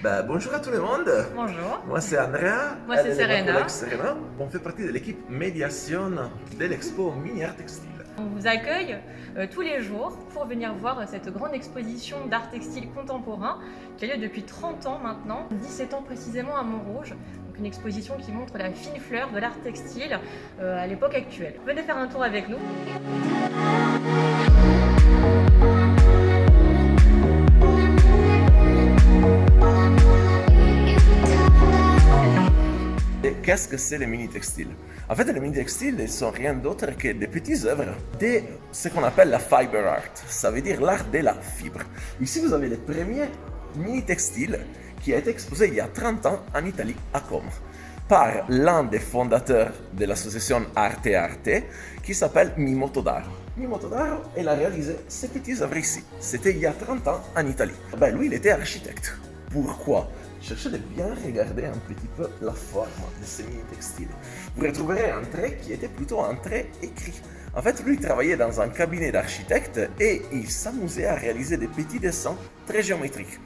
Bah, bonjour à tout le monde. Bonjour. Moi c'est Andrea. Moi, c'est Serena. Serena. On fait partie de l'équipe médiation de l'expo Mini Art Textile. On vous accueille euh, tous les jours pour venir voir euh, cette grande exposition d'art textile contemporain qui a lieu depuis 30 ans maintenant, 17 ans précisément à Montrouge. Donc une exposition qui montre la fine fleur de l'art textile euh, à l'époque actuelle. Venez faire un tour avec nous. Qu'est-ce que c'est les mini textiles? En fait, les mini textiles ne sont rien d'autre que des petites œuvres de ce qu'on appelle la fiber art. Ça veut dire l'art de la fibre. Ici, vous avez les premiers mini textiles qui a été exposé il y a 30 ans en Italie, à Como, par l'un des fondateurs de l'association Arte Arte qui s'appelle Mimo Todaro. Mimo Todaro, il a réalisé ces petites œuvres ici. C'était il y a 30 ans en Italie. Ben, lui, il était architecte. Pourquoi? Cherchez de bien regarder un petit peu la forme de ces mini-textiles. Vous retrouverez un trait qui était plutôt un trait écrit. En fait, lui il travaillait dans un cabinet d'architecte et il s'amusait à réaliser des petits dessins très géométriques.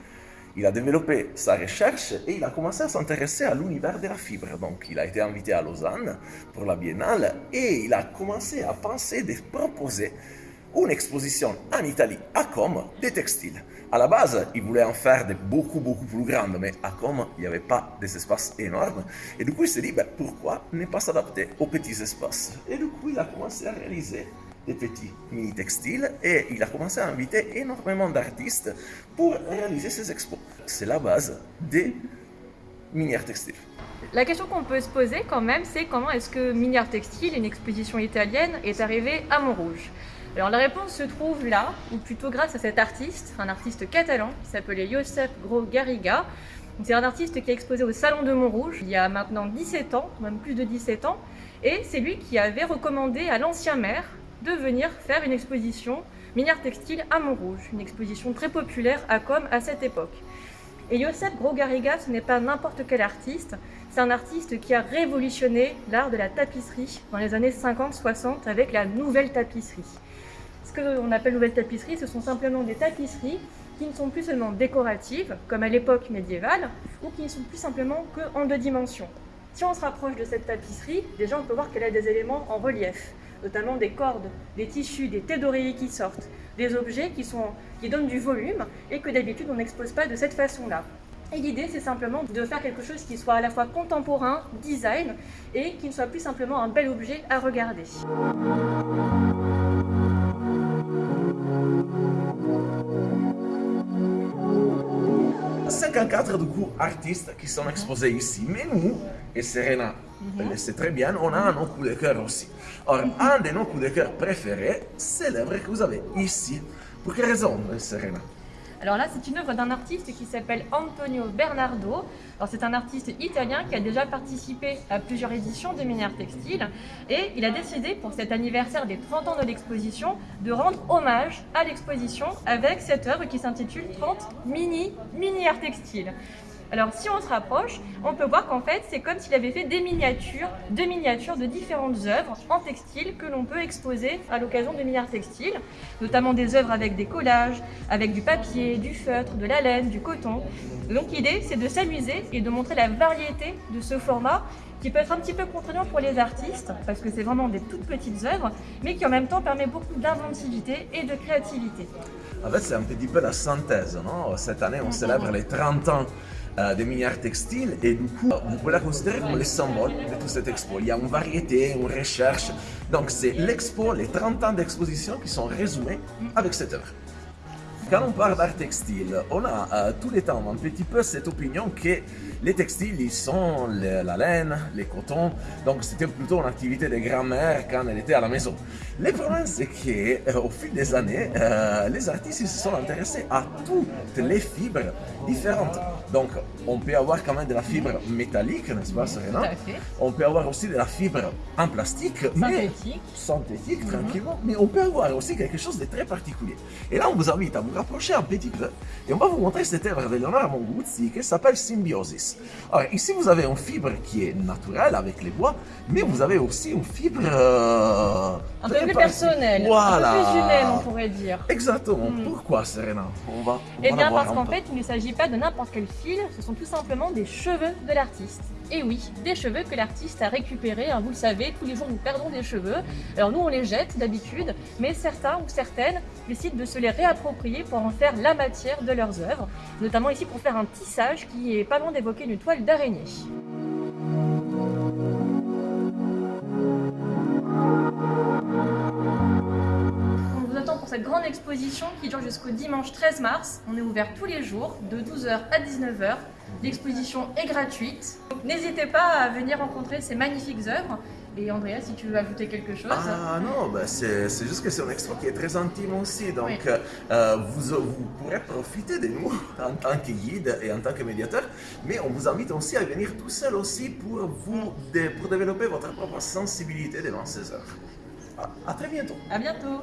Il a développé sa recherche et il a commencé à s'intéresser à l'univers de la fibre. Donc, il a été invité à Lausanne pour la biennale et il a commencé à penser de proposer une exposition en Italie, à Comme, des textiles. À la base, il voulait en faire de beaucoup, beaucoup plus grandes, mais à Comme, il n'y avait pas des espaces énormes. Et du coup, il s'est dit, ben, pourquoi ne pas s'adapter aux petits espaces? Et du coup, il a commencé à réaliser des petits mini-textiles et il a commencé à inviter énormément d'artistes pour réaliser ses expos. C'est la base des mini-art textiles. La question qu'on peut se poser quand même, c'est comment est-ce que Mini Art Textile, une exposition italienne, est arrivée à Montrouge? Alors la réponse se trouve là, ou plutôt grâce à cet artiste, un artiste catalan qui s'appelait Josep Gros Garriga. C'est un artiste qui a exposé au Salon de Montrouge il y a maintenant 17 ans, même plus de 17 ans, et c'est lui qui avait recommandé à l'ancien maire de venir faire une exposition minière textile à Montrouge, une exposition très populaire à Com à cette époque. Et Josep Gros Garriga, ce n'est pas n'importe quel artiste, c'est un artiste qui a révolutionné l'art de la tapisserie dans les années 50-60 avec la nouvelle tapisserie. Ce qu'on appelle nouvelle tapisserie, ce sont simplement des tapisseries qui ne sont plus seulement décoratives, comme à l'époque médiévale, ou qui ne sont plus simplement que en deux dimensions. Si on se rapproche de cette tapisserie, déjà on peut voir qu'elle a des éléments en relief, notamment des cordes, des tissus, des thés d'oreiller qui sortent, des objets qui, sont, qui donnent du volume et que d'habitude on n'expose pas de cette façon-là. Et l'idée, c'est simplement de faire quelque chose qui soit à la fois contemporain, design, et qui ne soit plus simplement un bel objet à regarder. 54 du coup artistes qui sont exposés ici. Mais nous, et Serena le sait très bien, on a un autre coup de cœur aussi. Or, un de nos coups de cœur préférés, c'est l'œuvre que vous avez ici. Pour quelle raison, Serena alors là, c'est une œuvre d'un artiste qui s'appelle Antonio Bernardo. C'est un artiste italien qui a déjà participé à plusieurs éditions de Minière Textile et il a décidé pour cet anniversaire des 30 ans de l'exposition de rendre hommage à l'exposition avec cette œuvre qui s'intitule 30 Mini Minière Textile. Alors si on se rapproche, on peut voir qu'en fait c'est comme s'il avait fait des miniatures, de miniatures de différentes œuvres en textile que l'on peut exposer à l'occasion de milliards textiles, notamment des œuvres avec des collages, avec du papier, du feutre, de la laine, du coton. Donc l'idée c'est de s'amuser et de montrer la variété de ce format qui peut être un petit peu contraignant pour les artistes, parce que c'est vraiment des toutes petites œuvres, mais qui en même temps permet beaucoup d'inventivité et de créativité. En fait, c'est un petit peu la synthèse, non? Cette année, on célèbre les 30 ans euh, des minières textiles et du coup, vous pouvez la considérer comme le symbole de toute cette expo. Il y a une variété, une recherche. Donc, c'est l'expo, les 30 ans d'exposition qui sont résumés avec cette œuvre. Quand on parle d'art textile, on a euh, tous les temps un petit peu cette opinion que les textiles, ils sont le- la laine, les cotons, donc c'était plutôt une activité de grand-mère quand elle était à la maison. Le problème, c'est qu'au fil des années, euh, les artistes se sont intéressés à toutes les fibres différentes. Donc, on peut avoir quand même de la fibre métallique, n'est-ce pas, Serena Tout à fait. On peut avoir aussi de la fibre en plastique, mais Synthétique. synthétique, tranquillement, mais on peut avoir aussi quelque chose de très particulier. Et là, on vous invite à vous rapprocher un petit peu et on va vous montrer cette œuvre de Leonardo Monguzzi qui s'appelle Symbiosis. Alors, ici, vous avez une fibre qui est naturelle avec les bois, mais vous avez aussi une fibre... euh, Un peu plus parti- personnel, Voilà. un peu plus humaine on pourrait dire. Exactement. Pourquoi, Serena? On va, on Eh va bien parce qu'en fait, il ne s'agit pas de n'importe quelle ce sont tout simplement des cheveux de l'artiste. Et oui, des cheveux que l'artiste a récupérés, hein, vous le savez, tous les jours nous perdons des cheveux. Alors nous on les jette d'habitude, mais certains ou certaines décident de se les réapproprier pour en faire la matière de leurs œuvres, notamment ici pour faire un tissage qui est pas loin d'évoquer une toile d'araignée. Cette grande exposition qui dure jusqu'au dimanche 13 mars. On est ouvert tous les jours de 12h à 19h. L'exposition est gratuite. N'hésitez pas à venir rencontrer ces magnifiques œuvres. Et Andrea, si tu veux ajouter quelque chose Ah non, bah c'est juste que c'est un expo qui est très intime aussi, donc euh, vous, vous, pourrez profiter de nous en tant que guide et en tant que médiateur, mais on vous invite aussi à venir tout seul aussi pour, vous, pour développer votre propre sensibilité devant ces œuvres. À très bientôt. À bientôt.